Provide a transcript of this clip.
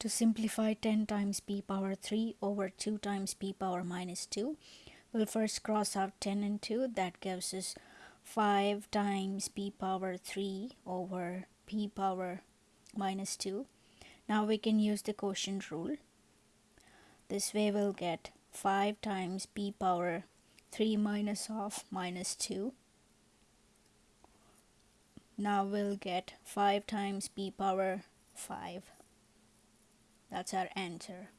To simplify 10 times p power 3 over 2 times p power minus 2, we'll first cross out 10 and 2. That gives us 5 times p power 3 over p power minus 2. Now we can use the quotient rule. This way we'll get 5 times p power 3 minus of minus 2. Now we'll get 5 times p power 5. That's our answer.